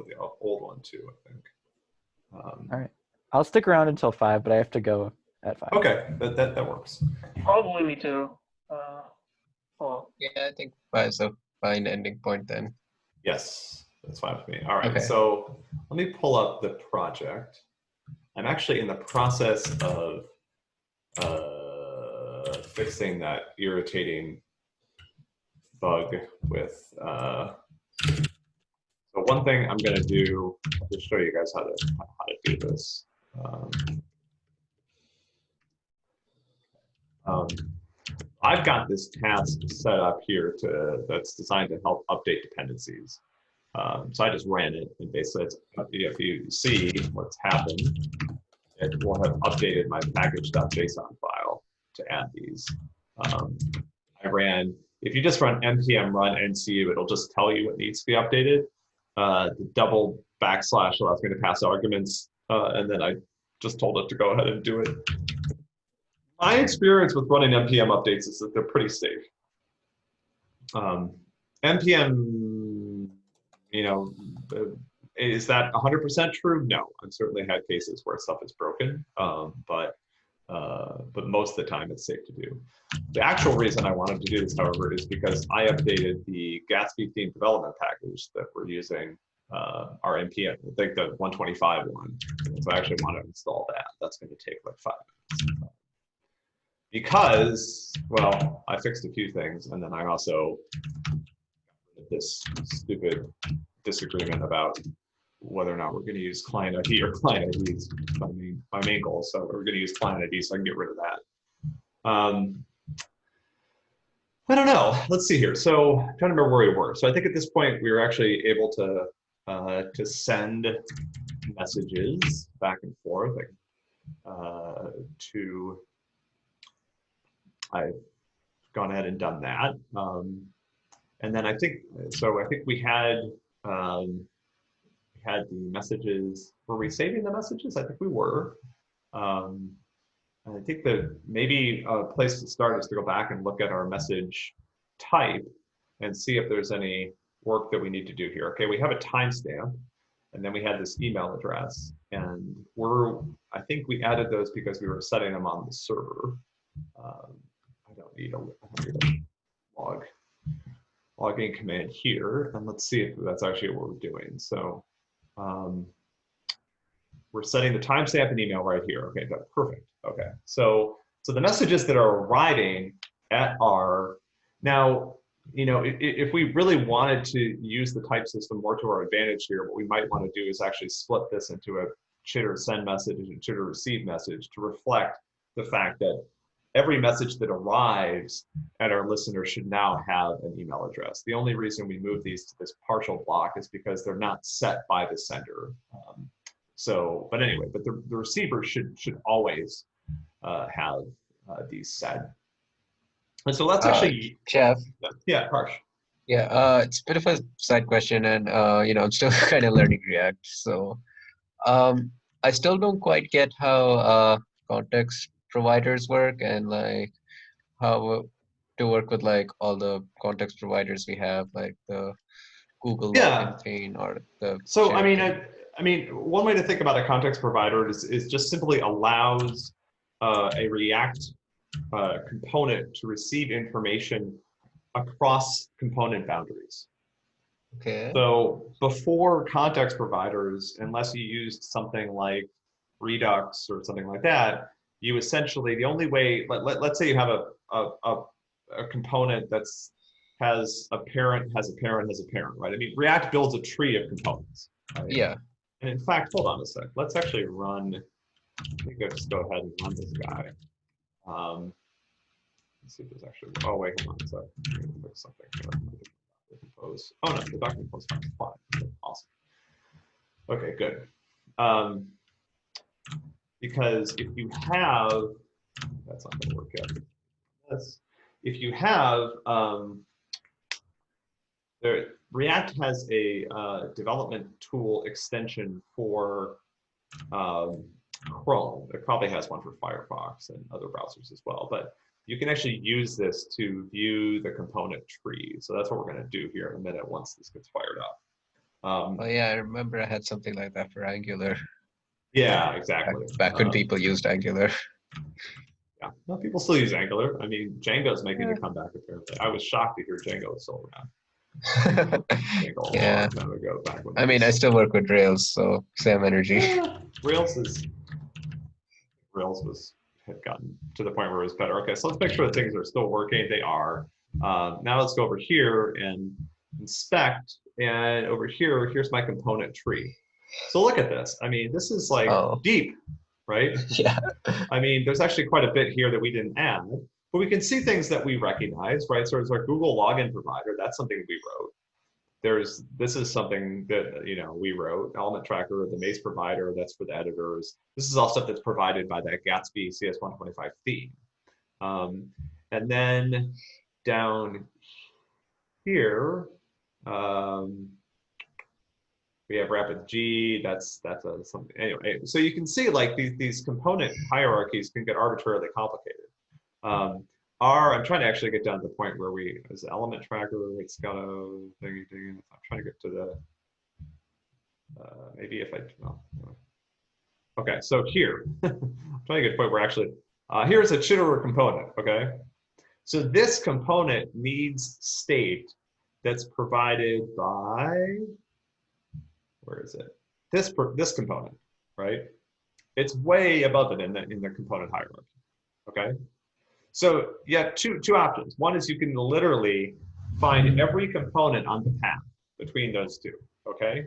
download the old one too, I think. Um, All right. I'll stick around until five, but I have to go at five. Okay, that, that, that works. Probably me too. Uh, oh, Yeah, I think five is a fine ending point then. Yes, that's fine with me. All right, Okay. so let me pull up the project. I'm actually in the process of uh, fixing that irritating bug with. Uh, so one thing I'm going to do to show you guys how to how to do this. Um, um, I've got this task set up here to that's designed to help update dependencies. Um, so I just ran it, and basically, it's, if you see what's happened, it will have updated my package.json file to add these. Um, I ran, if you just run npm run ncu, it'll just tell you what needs to be updated. Uh, the double backslash allows me to pass arguments, uh, and then I just told it to go ahead and do it. My experience with running npm updates is that they're pretty safe. Um, npm, you know, uh, is that 100% true? No, I've certainly had cases where stuff is broken, um, but uh, but most of the time it's safe to do. The actual reason I wanted to do this, however, is because I updated the Gatsby theme development package that we're using uh, our npm, I think the 125 one. So I actually want to install that. That's going to take like five minutes because, well, I fixed a few things, and then I also this stupid disagreement about whether or not we're going to use client ID or client IDs. My main, my main goal, so we're going to use client ID, so I can get rid of that. Um, I don't know. Let's see here. So I'm trying to remember where we were. So I think at this point we were actually able to uh, to send messages back and forth uh, to I've gone ahead and done that. Um, and then I think, so I think we had, um, we had the messages, were we saving the messages? I think we were. Um, I think that maybe a place to start is to go back and look at our message type and see if there's any work that we need to do here. Okay, we have a timestamp and then we had this email address and we're, I think we added those because we were setting them on the server. Um, I don't need need a log login command here, and let's see if that's actually what we're doing. So um, we're setting the timestamp and email right here. Okay, good, perfect. Okay, so so the messages that are arriving at our now, you know, if, if we really wanted to use the type system more to our advantage here, what we might want to do is actually split this into a chitter send message and chitter receive message to reflect the fact that every message that arrives at our listener should now have an email address. The only reason we move these to this partial block is because they're not set by the sender. Um, so, but anyway, but the, the receiver should should always uh, have uh, these set. And so let's Uh, actually, Jeff, yeah, Harsh. yeah, uh, it's a bit of a side question, and uh, you know, I'm still kind of learning React, so um, I still don't quite get how uh, context providers work and like how to work with like all the context providers we have, like the Google Yeah. thing or the. So I mean. I, I mean, one way to think about a context provider is, is just simply allows uh, a React uh, component to receive information across component boundaries. okay. So before context providers, unless you used something like Redux or something like that, you essentially, the only way, let, let, let's say you have a, a, a, a component that's has a parent, has a parent, has a parent, right? I mean, React builds a tree of components. right? Yeah. And in fact, hold on a sec. Let's actually run. I think I'll just go ahead and run this guy. Um, let's see if there's actually. Oh wait, hold on sec. Fix something here. Compose. Oh no, the document compose fine. Awesome. Okay, good. Um, because if you have, that's not to work yet. That's, if you have um, there, React has a uh, development tool extension for um, Chrome. It probably has one for Firefox and other browsers as well. But you can actually use this to view the component tree. So that's what we're going to do here in a minute once this gets fired up. Um, Oh yeah, I remember I had something like that for Angular yeah, exactly. back when Um, people used Angular. Yeah, well, people still use Angular. I mean, Django's making Yeah. a comeback apparently. I was shocked to hear Django was still around. Yeah. ago, back when I mean, I still work with Rails, so same energy. Yeah, Rails is Rails was had gotten to the point where it was better. Okay, so let's make sure that things are still working. They are. Um, now let's go over here and inspect. And over here, here's my component tree. So look at this. I mean, this is like Oh. deep, right? yeah. I mean, there's actually quite a bit here that we didn't add, but we can see things that we recognize, right? So there's our Google login provider. That's something we wrote. There's this is something that you know we wrote. Element tracker, the Mace provider. That's for the editors. This is all stuff that's provided by that Gatsby CS125 theme. Um, and then down here, um, we have rapid G. That's that's a something anyway. So you can see like these these component hierarchies can get arbitrarily complicated. Um, R, I'm trying to actually get down to the point where we as element tracker, it's got a thingy thingy. I'm trying to get to the uh, maybe if I well, okay. So here, I'm trying to get to the point where actually uh, here's a chitterer component. Okay, so this component needs state that's provided by where is it? This this component, right? It's way above it in the in the component hierarchy. Okay, so you have two two options. One is you can literally find every component on the path between those two. Okay,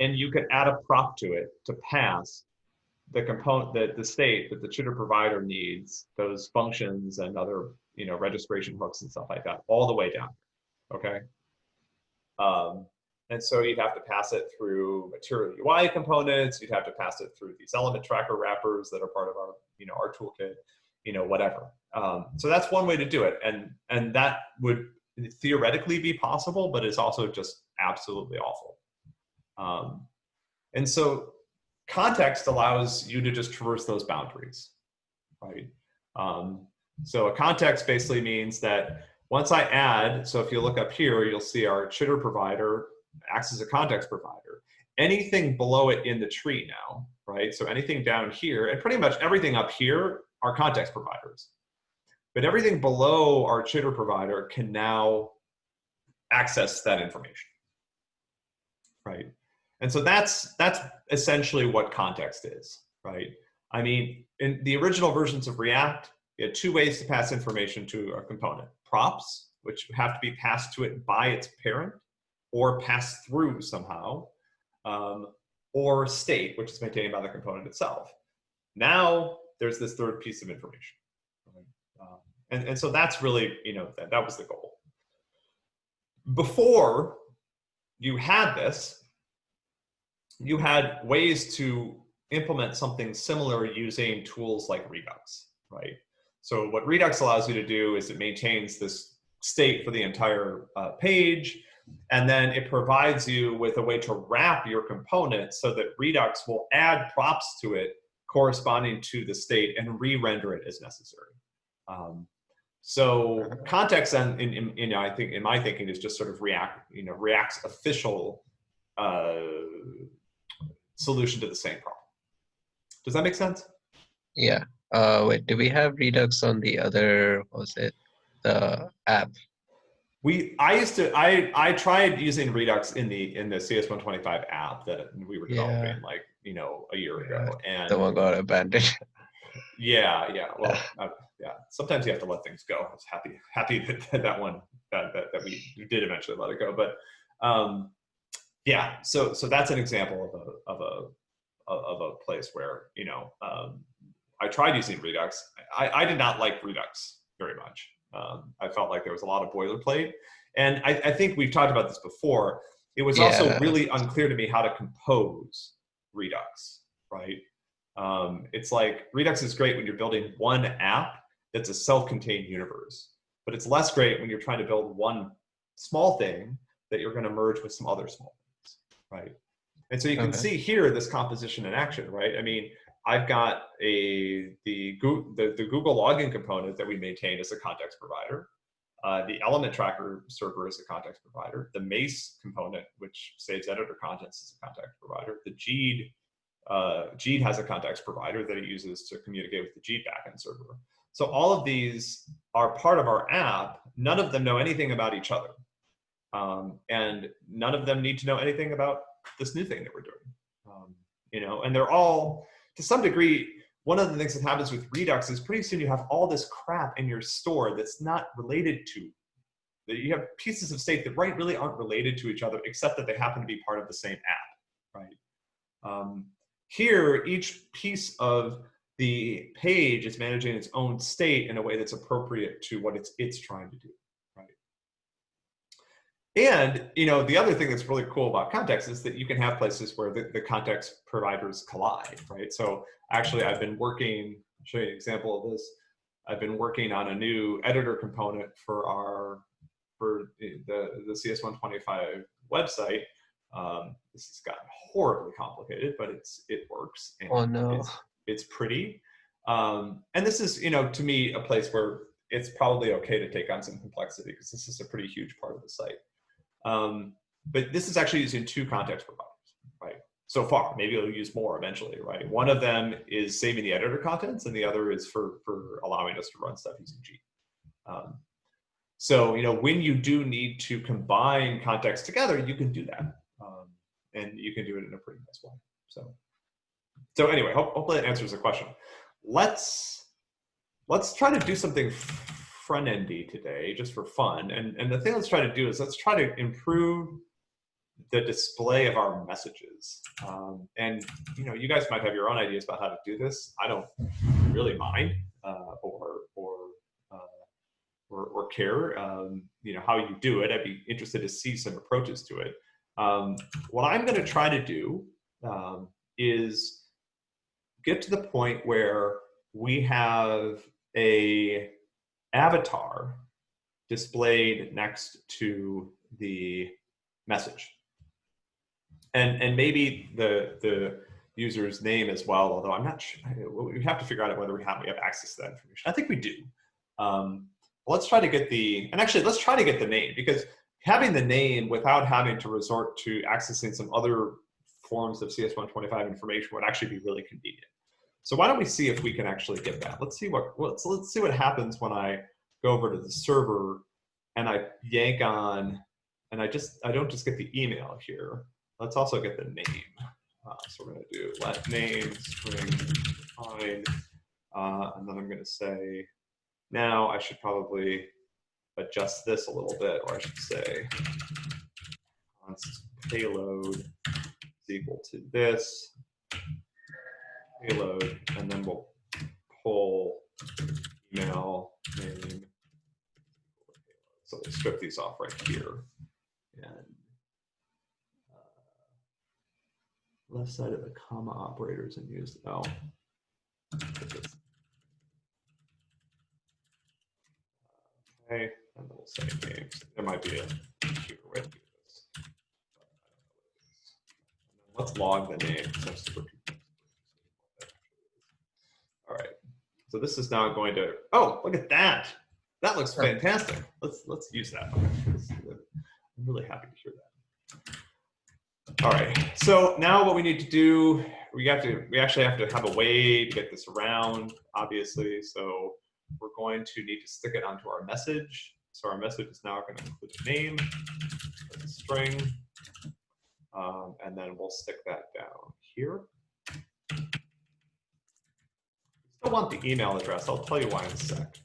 and you can add a prop to it to pass the component that the state that the tutor provider needs those functions and other you know registration hooks and stuff like that all the way down. Okay. Um, and so you'd have to pass it through material UI components. You'd have to pass it through these element tracker wrappers that are part of our, you know, our toolkit, you know, whatever. Um, so that's one way to do it. And, and that would theoretically be possible, but it's also just absolutely awful. Um, and so context allows you to just traverse those boundaries, right? Um, so a context basically means that once I add, so if you look up here, you'll see our chitter provider acts as a context provider. Anything below it in the tree now, right? So anything down here, and pretty much everything up here are context providers. But everything below our chitter provider can now access that information, right? And so that's that's essentially what context is, right? I mean, in the original versions of React, you had two ways to pass information to a component. Props, which have to be passed to it by its parent, or passed through somehow, um, or state, which is maintained by the component itself. Now there's this third piece of information. Um, and, and so that's really, you know, that, that was the goal. Before you had this, you had ways to implement something similar using tools like Redux, right? So what Redux allows you to do is it maintains this state for the entire uh, page, and then it provides you with a way to wrap your component so that Redux will add props to it corresponding to the state and re-render it as necessary. Um, so context, and in, in, I think in my thinking is just sort of React, you know, React's official uh, solution to the same problem. Does that make sense? Yeah. Uh, wait, do we have Redux on the other, what was it, the app? We, I used to, I, I tried using Redux in the in the CS125 app that we were developing Yeah. like you know a year Yeah, ago, and The one got abandoned. yeah, yeah, well, uh, yeah. Sometimes you have to let things go. I was happy happy that that one that that, that we did eventually let it go, but um, yeah. So so that's an example of a of a of a place where you know um, I tried using Redux. I, I did not like Redux very much. Um, I felt like there was a lot of boilerplate, and I, I think we've talked about this before. It was also really unclear to me how to compose Redux. Right? Um, it's like Redux is great when you're building one app that's a self-contained universe, but it's less great when you're trying to build one small thing that you're going to merge with some other small things, right? And so you can Okay. see here this composition in action, right? I mean, I've got a the the, the Google login component that we maintain as a context provider. Uh, the element tracker server is a context provider. The Mace component, which saves editor contents, is a context provider. The Jeed, uh, has a context provider that it uses to communicate with the Jeed backend server. So all of these are part of our app. None of them know anything about each other. Um, and none of them need to know anything about this new thing that we're doing. Um, you know, and they're all, to some degree, one of the things that happens with Redux is pretty soon you have all this crap in your store that's not related to, that you have pieces of state that right really aren't related to each other, except that they happen to be part of the same app, right? Um, here, each piece of the page is managing its own state in a way that's appropriate to what it's it's trying to do? And you know, the other thing that's really cool about context is that you can have places where the, the context providers collide, right? So actually, I've been working. I'll show you an example of this. I've been working on a new editor component for our for the the CS125 website. Um, this has gotten horribly complicated, but it's it works. And Oh, no. It's, it's pretty. Um, and this is, you know, to me, a place where it's probably okay to take on some complexity because this is a pretty huge part of the site. Um, but this is actually using two context providers, right? So far, maybe it'll use more eventually, right? One of them is saving the editor contents, and the other is for for allowing us to run stuff using G. Um, so you know, when you do need to combine context together, you can do that, um, and you can do it in a pretty nice way. So, so anyway, hope, hopefully that answers the question. Let's let's try to do something front endy today, just for fun. And and the thing let's try to do is let's try to improve the display of our messages. Um, and you know, you guys might have your own ideas about how to do this. I don't really mind uh, or or uh, or, or care. Um, you know how you do it. I'd be interested to see some approaches to it. Um, what I'm going to try to do um, is get to the point where we have a avatar displayed next to the message. And and maybe the the user's name as well although i'm not sure we have to figure out whether we have we have access to that information. I think we do. Um, let's try to get the and actually let's try to get the name because having the name without having to resort to accessing some other forms of cs125 information would actually be really convenient so why don't we see if we can actually get that? Let's see what let's let's see what happens when i go over to the server and i yank on and i just i don't just get the email here. Let's also get the name. Uh, so we're going to do let name string define, uh, and then I'm going to say now I should probably adjust this a little bit, or I should say const payload is equal to this payload, and then we'll pull email name. So we'll strip these off right here, and uh, left side of the comma operators and use, oh. Okay, and then we'll say names. There might be a cheaper way to do this. Let's log the name. 'cause I'm super confused. All right, so this is now going to, oh, look at that. That looks fantastic. Let's, let's use that. I'm really happy to hear that. All right, so now what we need to do, we have to, we actually have to have a way to get this around, obviously. So we're going to need to stick it onto our message. So our message is now going to include a name, a string, um, and then we'll stick that down here. Still want the email address. I'll tell you why in a sec.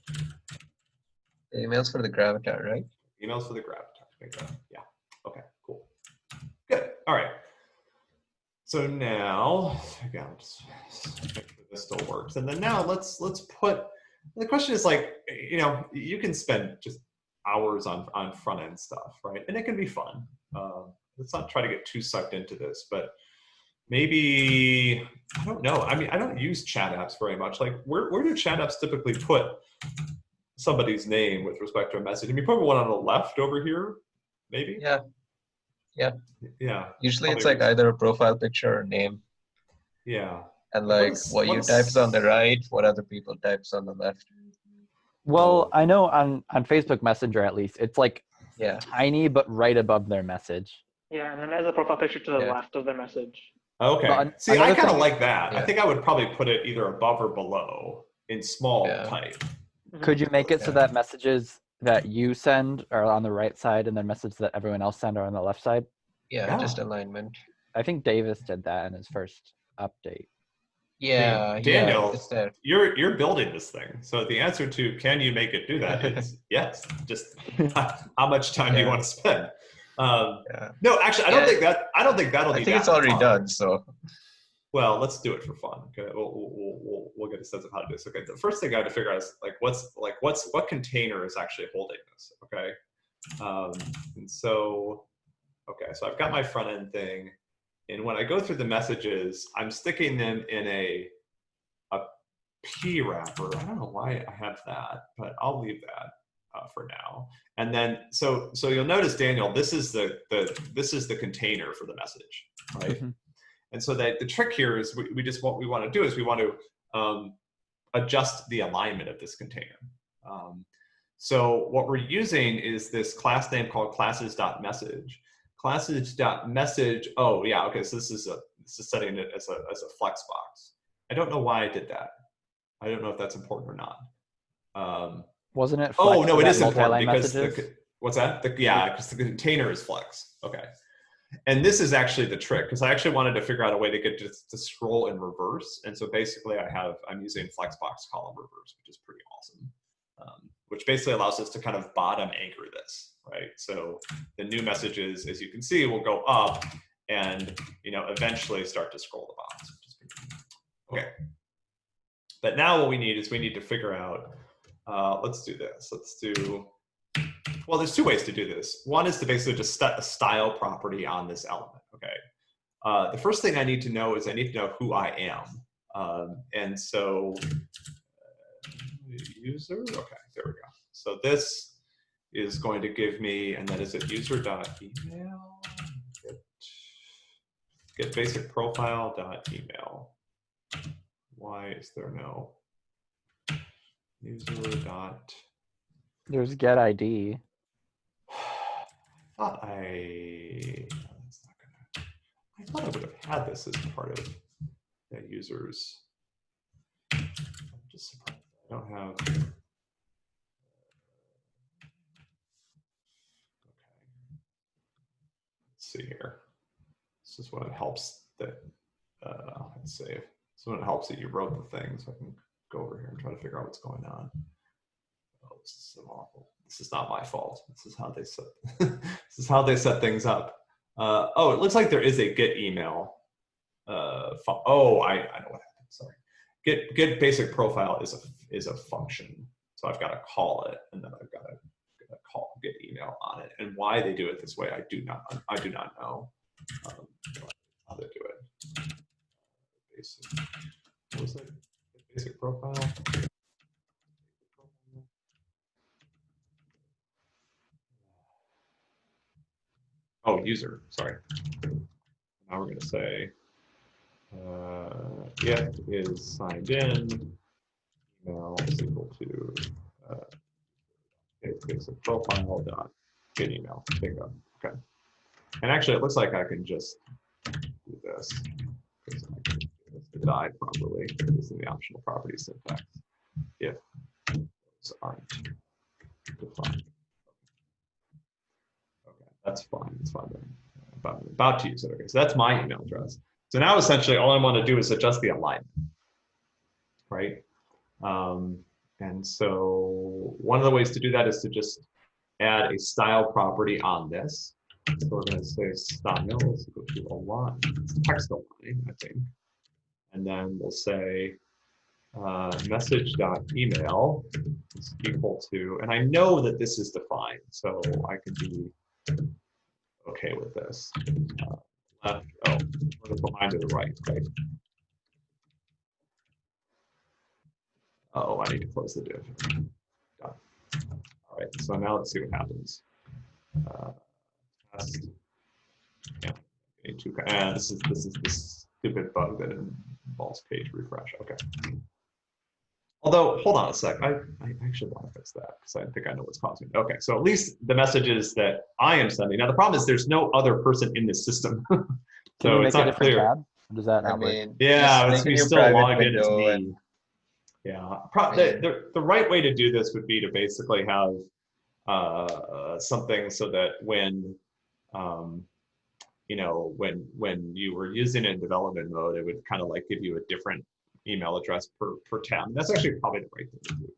The emails for the gravatar, right? Emails for the gravatar. Yeah. Okay. Cool. Good. All right. So now, again, just make sure this still works. And then now let's let's put. The question is like, you know, you can spend just hours on on front end stuff, right? And it can be fun. Um, let's not try to get too sucked into this, but maybe I don't know. I mean, I don't use chat apps very much. Like, where where do chat apps typically put somebody's name with respect to a message? I mean, probably one on the left over here, maybe. Yeah. Yeah. Yeah. Usually it's like either a profile picture or name. Yeah. And like is- what you what's- type is on the right, what other people types on the left. Well, I know on on Facebook Messenger at least, it's like Yeah. tiny but right above their message. Yeah, and then there's a profile picture to the Yeah. left of the message. Okay. Well, an- See, I another kind of like that. I think I would probably put it either above or below in small Yeah. type. Could you make it so that messages that you send are on the right side and then messages that everyone else send are on the left side? Yeah, Yeah. just alignment. I think Davis did that in his first update. Yeah, Daniel, yeah. You're you're building this thing. So the answer to can you make it do that is yes. Just how much time do you want to spend? Um, Yeah. no, actually, I don't Yeah. think that I don't think that'll be. I be. think it's already fun. done, so Well, let's do it for fun. Okay, we'll, we'll, we'll, we'll, we'll get a sense of how to do this. Okay, the first thing I have to figure out is like what's like what's what container is actually holding this. Okay, um, and so okay, so I've got my front end thing, and when I go through the messages, I'm sticking them in a a P wrapper. I don't know why I have that, but I'll leave that uh, for now. And then so so you'll notice, Daniel, this is the the this is the container for the message, right? Mhm. And so that the trick here is we, we just what we want to do is we want to um, adjust the alignment of this container. Um, so what we're using is this class name called classes.message. Classes.message, oh yeah, okay, so this is a this is setting it as a as a flex box. I don't know why I did that. I don't know if that's important or not. Um, Wasn't it? oh no, it is important because the, what's that? The, yeah, because the container is flex. Okay. And this is actually the trick because I actually wanted to figure out a way to get to, to scroll in reverse. And so basically I have, I'm using Flexbox column reverse, which is pretty awesome. Um, which basically allows us to kind of bottom anchor this, right? So the new messages, as you can see, will go up and, you know, eventually start to scroll the box. which is pretty cool. Okay. But now what we need is we need to figure out, uh, let's do this. Let's do, well, there's two ways to do this. One is to basically just set a style property on this element, okay? Uh, the first thing I need to know is I need to know who I am. Um, and so, uh, user, okay, there we go. So this is going to give me, and that is at user.email, get, get basic profile.email. Why is there no user dot? There's get ID. thought I, that's not gonna, I thought I would have had this as part of the users. I'm just surprised I don't have. Okay. Let's see here. This is when it helps that, uh, let's see. This is when it helps that you wrote the thing, so I can go over here and try to figure out what's going on. Oh, this is so awful. This is not my fault. This is how they set. this is how they set things up. Uh, oh, it looks like there is a get email. Uh, oh, I, I know what happened. Sorry. Get get basic profile is a is a function. So I've got to call it, and then I've got to, call get email on it. And why they do it this way, I do not I do not know. Um, how they do it. Basic. What was it? Basic profile. Oh, user, sorry. Now we're gonna say, uh, if is signed in, email is equal to, uh, basic profile dot get email, bingo, okay. And actually, it looks like I can just do this. Die properly, using the optional property syntax, if those aren't defined. Okay, that's fine. That's fine. About, about to use it. Okay, so that's my email address. So now essentially all I want to do is adjust the alignment, right? Um, and so one of the ways to do that is to just add a style property on this. So we're going to say style is equal to align, it's text align, I think. And then we'll say uh, message.email is equal to, and I know that this is defined, so I can be okay with this. Uh, left, oh, behind to the right, right? Oh, I need to close the div. Done. All right, so now let's see what happens. Uh. Yeah, ah, this is this is this stupid bug that involves page refresh. Okay. Although, hold on a sec, I, I actually want to fix that because I think I know what's causing it. Okay, so at least the messages that I am sending. Now the problem is there's no other person in this system. Can so you make it's a not different clear. tab? Does that I not work? mean, Yeah, it's make a we new still logged in as me. and- Yeah, pro- the, the, the right way to do this would be to basically have uh, something so that when, um, you know, when when you were using it in development mode, it would kind of like give you a different email address per, per tab. That's actually probably the right thing to do.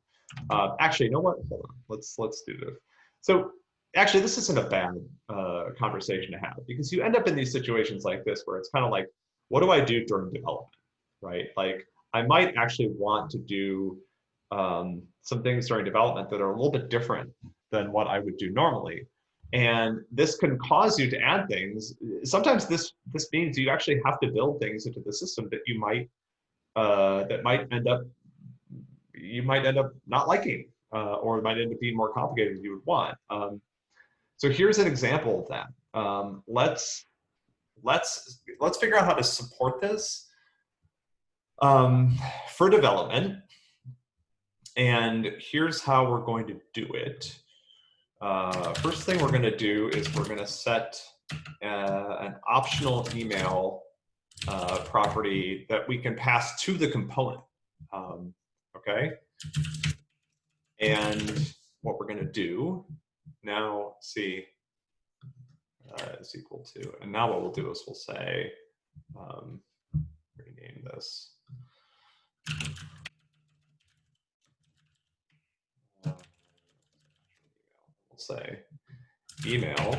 Uh, actually, you know what? Hold on. Let's let's do this. So actually, this isn't a bad uh, conversation to have because you end up in these situations like this where it's kind of like, what do I do during development, right? Like I might actually want to do um, some things during development that are a little bit different than what I would do normally. And this can cause you to add things. Sometimes this this means you actually have to build things into the system that you might uh, that might end up you might end up not liking uh, or might end up being more complicated than you would want. Um, so here's an example of that. Um, let's let's let's figure out how to support this um, for development. And here's how we're going to do it. Uh, first thing we're going to do is we're going to set uh, an optional email uh, property that we can pass to the component. Um, okay. And what we're going to do now, see, uh, is equal to, and now what we'll do is we'll say, um, rename this. Say email.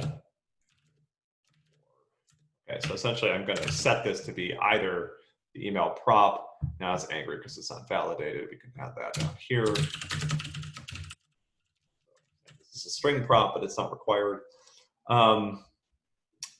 Okay, so essentially I'm going to set this to be either the email prop. Now it's angry because it's not validated. We can add that down here. This is a string prop, but it's not required. Um,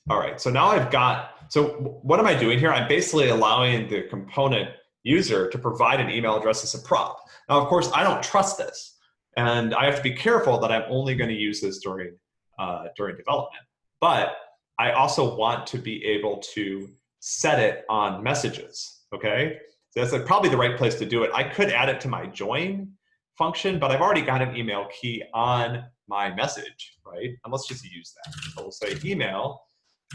all right, so now I've got, so what am I doing here? I'm basically allowing the component user to provide an email address as a prop. Now, of course, I don't trust this. And I have to be careful that I'm only going to use this during, uh, during development. But I also want to be able to set it on messages, okay? So that's like probably the right place to do it. I could add it to my join function, but I've already got an email key on my message, right? And let's just use that. So we'll say email,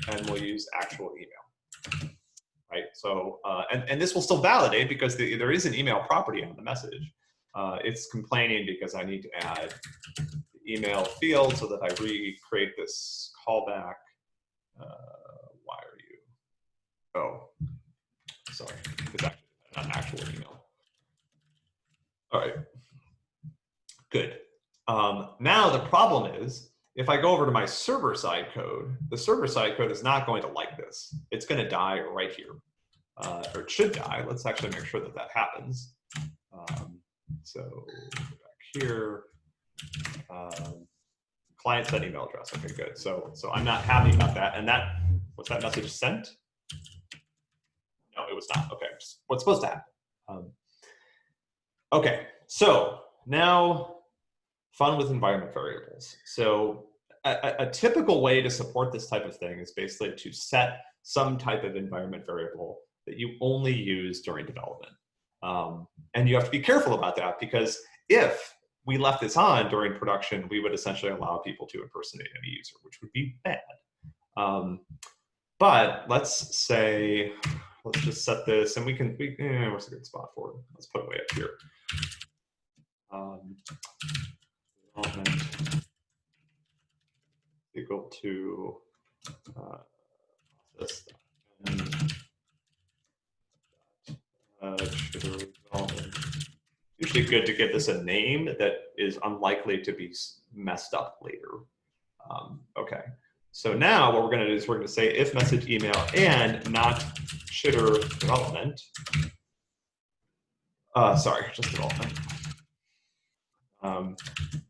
and we'll use actual email, right? So, uh, and, and this will still validate because the, there is an email property on the message. Uh, it's complaining because I need to add the email field so that I recreate this callback. Uh, why are you? Oh, sorry. It's actually an actual email. All right. Good. Um, now the problem is, if I go over to my server side code, the server side code is not going to like this. It's going to die right here, uh, or it should die. Let's actually make sure that that happens. Um, so back here, um, client set email address. Okay, good. So so I'm not happy about that. And that was that message sent? No, it was not. Okay, what's supposed to happen? Um, okay, so now fun with environment variables. So a, a, typical way to support this type of thing is basically to set some type of environment variable that you only use during development. Um, and you have to be careful about that because if we left this on during production, we would essentially allow people to impersonate any user, which would be bad. Um, but let's say, let's just set this and we can, we, eh, what's a good spot for it? Let's put it way up here. Um, equal to uh, process and uh, usually good to give this a name that is unlikely to be messed up later. Um, okay, so now what we're going to do is we're to say if message email and not chitter development. Uh, sorry, just development. Um,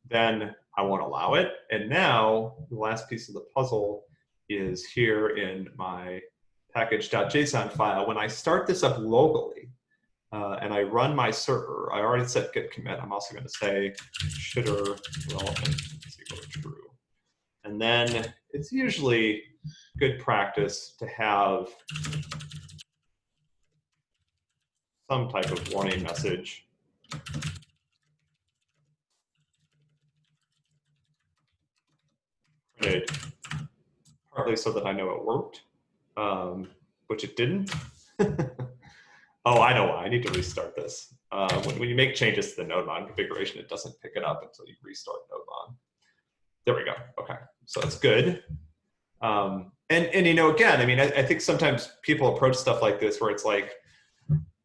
then I won't allow it. And now the last piece of the puzzle is here in my package.json file. When I start this up locally uh, and I run my server, I already said git commit. I'm also going to say chitter relevant is equal to true. And then it's usually good practice to have some type of warning message. Printed partly so that I know it worked, um, which it didn't. oh, I know why. I need to restart this. Uh, when, when you make changes to the NodeMon configuration, it doesn't pick it up until you restart NodeMon. There we go. Okay, so that's good. Um, and and you know, again, I mean, I, I think sometimes people approach stuff like this where it's like,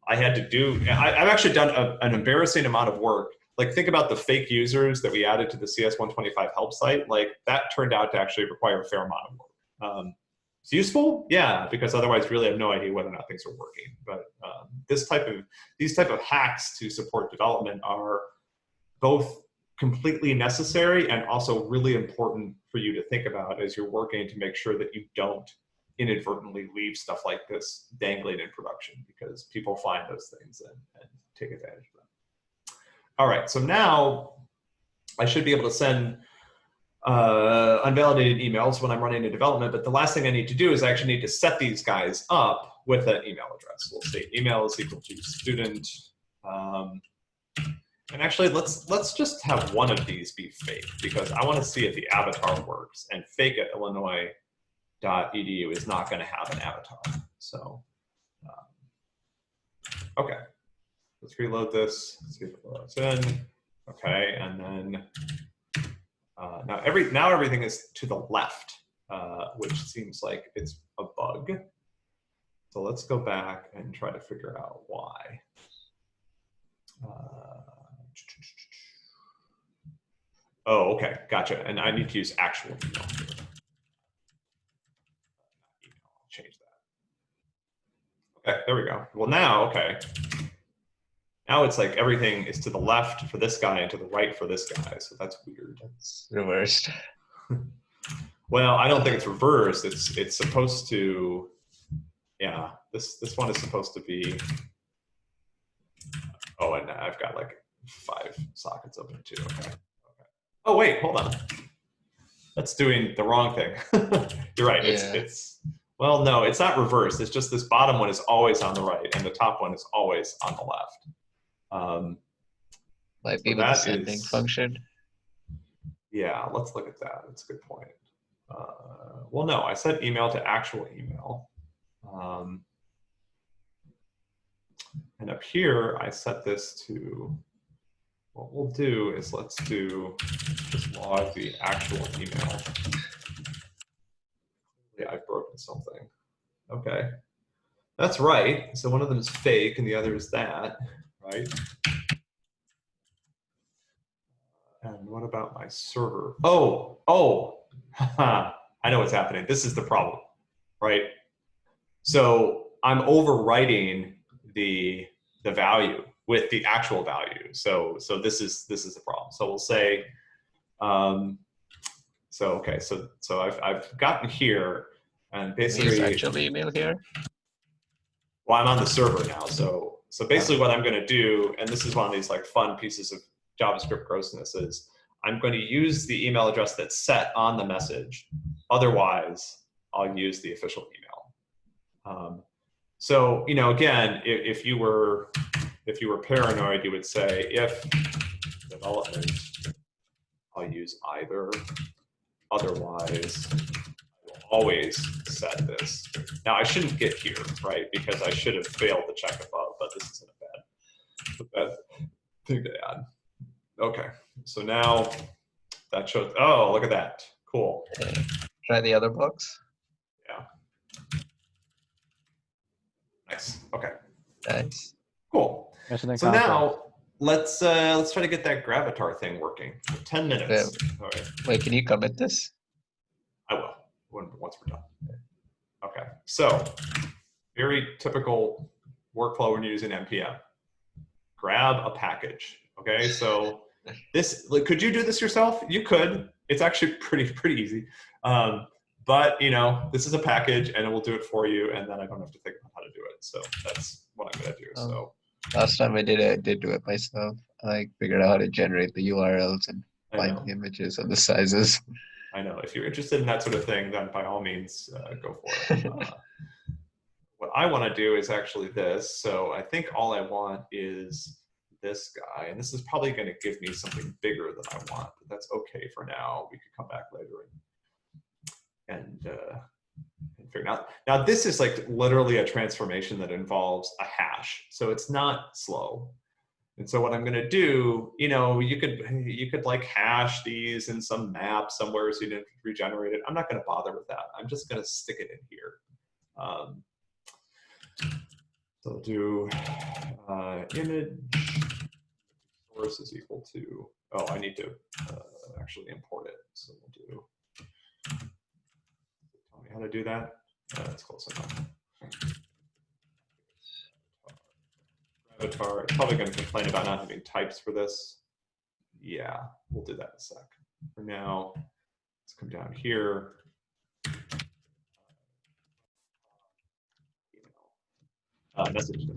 I had to do. I, I've actually done a, an embarrassing amount of work like think about the fake users that we added to the CS125 help site. Like that turned out to actually require a fair amount of work. Um, it's useful, yeah, because otherwise, really have no idea whether or not things are working. But um, this type of these type of hacks to support development are both completely necessary and also really important for you to think about as you're working to make sure that you don't inadvertently leave stuff like this dangling in production because people find those things and, and take advantage of them. All right, so now I should be able to send uh, unvalidated emails when I'm running a development, but the last thing I need to do is I actually need to set these guys up with an email address. We'll say email is equal to student. Um, and actually, let's let's just have one of these be fake because I want to see if the avatar works. And fake at illinois.edu is not going to have an avatar. So, um, okay. Let's reload this, Let's see if it loads in. Okay, and then uh, now every now everything is to the left, uh, which seems like it's a bug. So let's go back and try to figure out why. Uh, oh, okay, gotcha. And I need to use actual email. Change that. Okay, there we go. Well, now, okay. Now it's like everything is to the left for this guy and to the right for this guy. So that's weird. It's reversed. well, I don't think it's reversed. It's it's supposed to, yeah. This this one is supposed to be. Oh, and I've got like five sockets open too. Okay. okay. Oh wait, hold on. That's doing the wrong thing. You're right. It's it's well, no, it's not reversed. It's just this bottom one is always on the right and the top one is always on the left. Um, Might be So with the sending is- function. yeah, let's look at that. That's a good point. Uh, well, no, I said email to actual email. Um, and up here, I set this to, what we'll do is let's do, just log the actual email. Yeah, I've broken something. Okay. That's right. So one of them is fake and the other is that, right? And what about my server? Oh, oh, I know what's happening. This is the problem, right? So I'm overwriting the the value with the actual value. So so this is this is the problem. So we'll say, um, so okay, so so I've I've gotten here, and Use basically actual email here. well, I'm on the server now, so so basically what I'm going to do, and this is one of these like fun pieces of JavaScript grossness, is I'm going to use the email address that's set on the message. Otherwise, I'll use the official email. Um, so you know, again, if, if you were if you were paranoid, you would say if development, I'll use either. Otherwise, always set this. Now I shouldn't get here, right? Because I should have failed the check above, this isn't a bad, a bad thing to add. Okay, so now that shows, oh, look at that. Cool. Try the other books. Yeah. Nice. Okay, Nice. cool. So content. now let's uh, let's try to get that gravatar thing working. 10 minutes. All right. Wait, can you commit this? I will when, once we're done. Okay, so very typical workflow when you're using npm. Grab a package. Okay, so this like, could you do this yourself? You could. It's actually pretty pretty easy. Um, but you know, this is a package, and it will do it for you, and then I don't have to think about how to do it. So that's what I'm gonna do. Oh. So Last time I did it, I did do it myself. I figured out how to generate the URLs and I find the images and the sizes. I know. If you're interested in that sort of thing, then by all means, uh, go for it. Uh, what I want to do is actually this. So I think all I want is this guy, and this is probably going to give me something bigger than I want, but that's okay for now. We could come back later and, and, uh, and figure out. Now this is like literally a transformation that involves a hash, so it's not slow. And so what I'm gonna do, you know, you could you could like hash these in some map somewhere so you didn't regenerate it. I'm not gonna bother with that. I'm just gonna stick it in here. Um, so I'll do uh, image source is equal to, oh, I need to uh, actually import it. So we'll do, tell me how to do that. Uh, that's close enough. Avatar, it's probably going to complain about not having types for this. Yeah, we'll do that in a sec. For now, let's come down here. Uh, message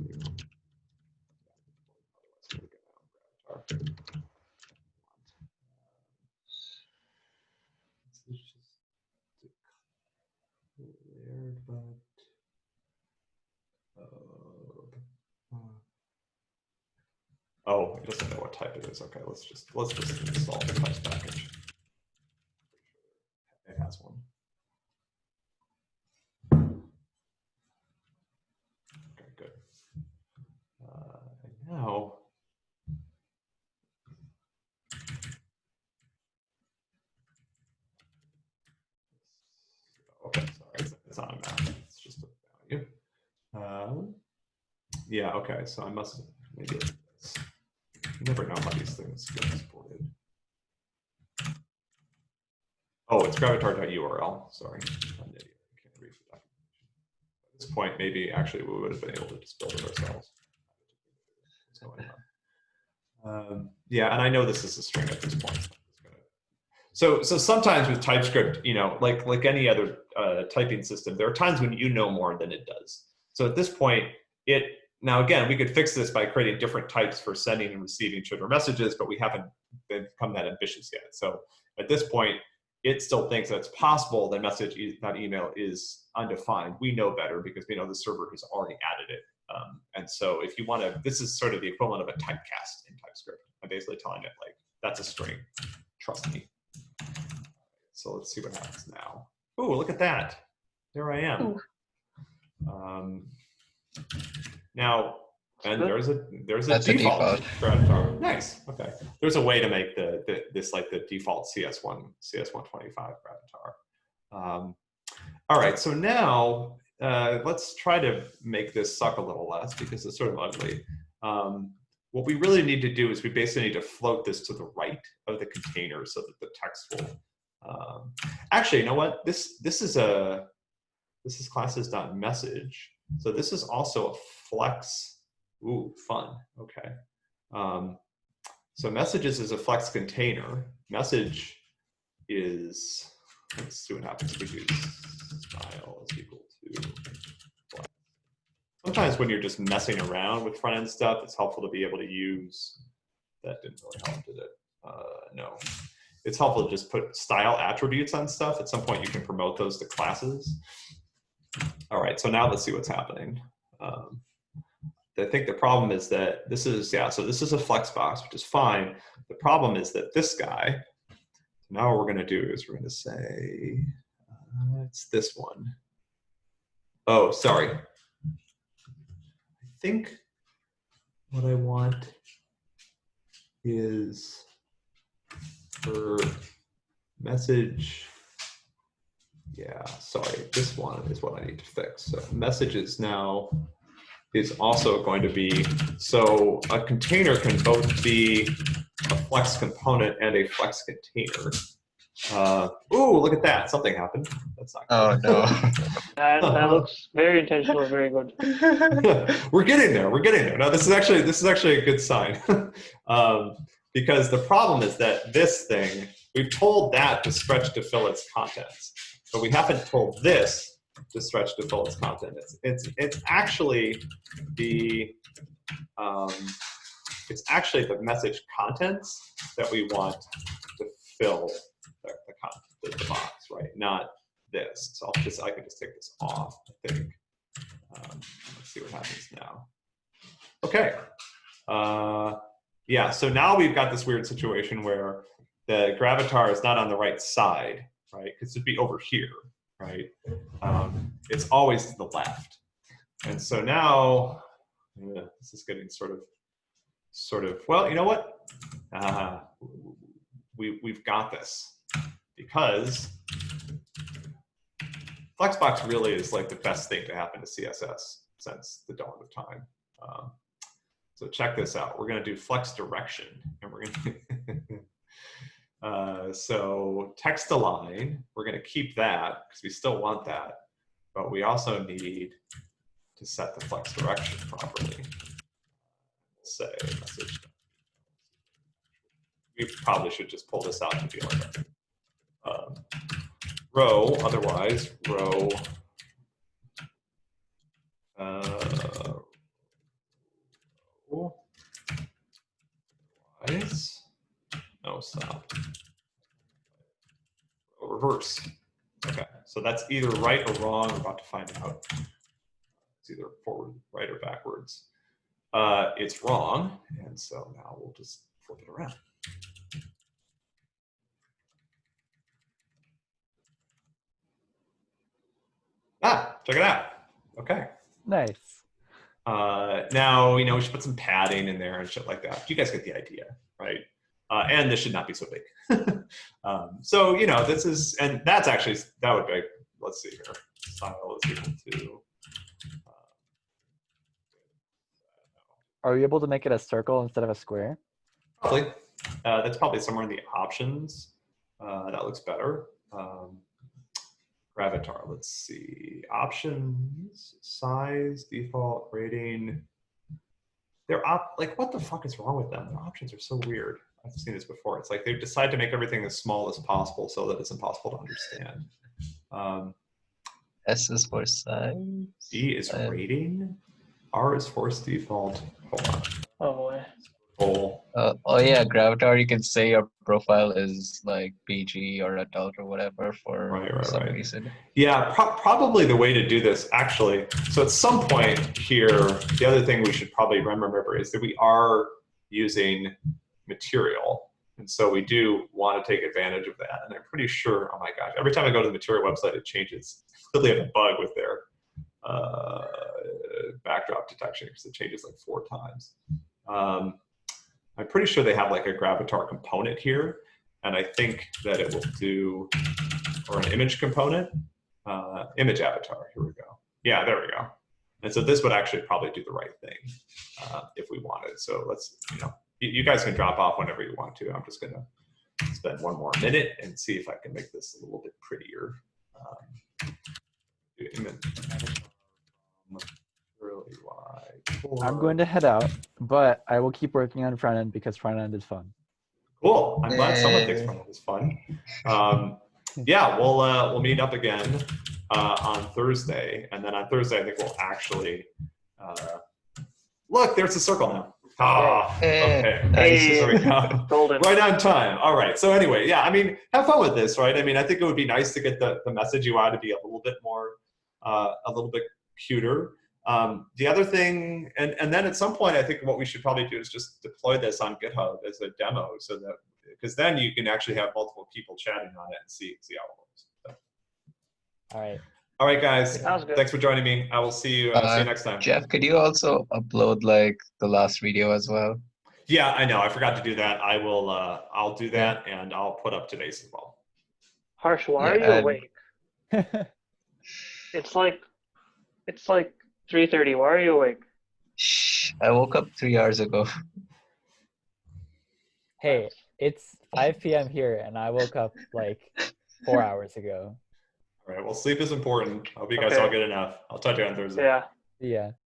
Oh, it doesn't know what type it is. Okay, let's just let's just install the types package. It has one. Okay, good. Uh, now. Okay, sorry, it's, it's on a map. It's just a value. Um, yeah, okay, so I must maybe it's. You never know how these things get exported. Oh, it's gravatar.url. Sorry, I'm an idiot. I can't read the documentation. At this point, maybe actually we would have been able to just build it ourselves. Um, yeah, and I know this is a string at this point. so So, so sometimes with TypeScript, you know, like like any other uh, typing system, there are times when you know more than it does. So at this point, it now again we could fix this by creating different types for sending and receiving sugar messages, but we haven't become that ambitious yet. So at this point, it still thinks that it's possible that message that email is undefined. We know better because we know the server has already added it. Um, and so if you want to, this is sort of the equivalent of a typecast in TypeScript. I'm basically telling it like that's a string. Trust me. So let's see what happens now. Oh, look at that. There I am. Um, now, and there's a there's a That's a default. default. Nice. Okay. There's a way to make the, the this like the default CS1 CS125 Gravatar. Um, all right. So now uh, let's try to make this suck a little less because it's sort of ugly. Um, what we really need to do is we basically need to float this to the right of the container so that the text will. Um, actually, you know what? This this is a this is classes.message. So this is also a flex. Ooh, fun. Okay. Um, so messages is a flex container. Message is, let's see what happens if we do style is equal to flex. Sometimes when you're just messing around with front end stuff, it's helpful to be able to use, that didn't really help, did it? Uh, no. It's helpful to just put style attributes on stuff. At some point you can promote those to classes. All right, so now let's see what's happening. Um, I think the problem is that this is, yeah, so this is a flex box, which is fine. The problem is that this guy, now what we're gonna do is we're gonna say, uh, it's this one. Oh, sorry. I think what I want is for message, yeah, sorry, this one is what I need to fix. So messages now is also going to be, so a container can both be a flex component and a flex container. Uh, ooh, look at that, something happened. That's not Oh no. That, that looks very intentional, very good. we're getting there. We're getting there. Now, this is actually this is actually a good sign, um, because the problem is that this thing we've told that to stretch to fill its contents, but we haven't told this to stretch to fill its content. It's it's it's actually the um, it's actually the message contents that we want to fill the, box, right? Not this. So I'll just I can just take this off. I think. Um, let's see what happens now. Okay. Uh, yeah, so now we've got this weird situation where the gravatar is not on the right side, right? Because it'd be over here. right? Um, it's always to the left. And so now, yeah, this is getting sort of, sort of, well, you know what? Uh, we, we've got this because Flexbox really is like the best thing to happen to CSS since the dawn of time. Um, so check this out. We're going to do flex direction, and we're going to. uh, so text align, we're going to keep that because we still want that, but we also need to set the flex direction properly. Say message. We probably should just pull this out to be like. Row, otherwise row. Uh, otherwise- no, stop. Reverse. Okay, so that's either right or wrong. We're about to find out. It's either forward, right, or backwards. Uh, it's wrong, and so now we'll just flip it around. Ah, check it out. Okay. Nice. Uh, now, you know, we should put some padding in there and shit like that. You guys get the idea, right? Uh, and this should not be so big. um, so, you know, this is, and that's actually, that would be, let's see here. Style is equal to, Are you able to make it a circle instead of a square? probably, uh, that's probably somewhere in the options. Uh, that looks better. Um, Gravatar, let's see. Options, size, default, rating. They're op like what the fuck is wrong with them? Their options are so weird. I've seen this before. It's like they decide to make everything as small as possible so that it's impossible to understand. Um, S is for size. D is rating. R is force default. Hold on. Oh boy. Full. Uh, oh yeah, Gravatar. You can say your profile is like PG or adult or whatever for Right, right, some right. reason. Yeah, pro- probably the way to do this actually. So at some point here, the other thing we should probably remember is that we are using material. And so we do want to take advantage of that. And I'm pretty sure, oh my gosh, every time I go to the material website, it changes. Clearly have a bug with their uh, backdrop detection because it changes like four times. Um, I'm pretty sure they have like a Gravatar component here. And I think that it will do, or an image component uh, image avatar. Here we go. Yeah, there we go. And so this would actually probably do the right thing uh, if we wanted. So let's, you know, you, you guys can drop off whenever you want to. I'm just gonna spend one more minute and see if I can make this a little bit prettier. Um, do image avatar from Curly Y I'm going to head out, but I will keep working on front end because front end is fun. Cool. I'm glad someone thinks Yay. front end is fun. Um, yeah, we'll uh, we'll meet up again uh, on Thursday, and then on Thursday I think we'll actually uh, look. There's a circle now. Ah, okay. Hey. There we go. Golden. Right on time. All right. So anyway, yeah. I mean, have fun with this, right? I mean, I think it would be nice to get the the message UI to be a little bit more, uh, a little bit cuter. Um, the other thing, and, and then at some point, I think what we should probably do is just deploy this on GitHub as a demo so that, because then you can actually have multiple people chatting on it and see, see how it works. So, All right. all right, guys. Thanks for joining me. I will see you, uh, see Uh, you next time. Jeff, could you also upload like the last video as well? Yeah, I know. I forgot to do that. I will, uh, I'll do that and I'll put up today's as well. Harsh, why Yeah, are you and- awake? It's like, it's like 3:30. Why are you awake? Shh, I woke up three hours ago. hey, it's 5 p.m. here, and I woke up like four hours ago. All right. Well, sleep is important. I hope you guys all Okay. get enough. I'll talk to you on Thursday. Yeah. Yeah.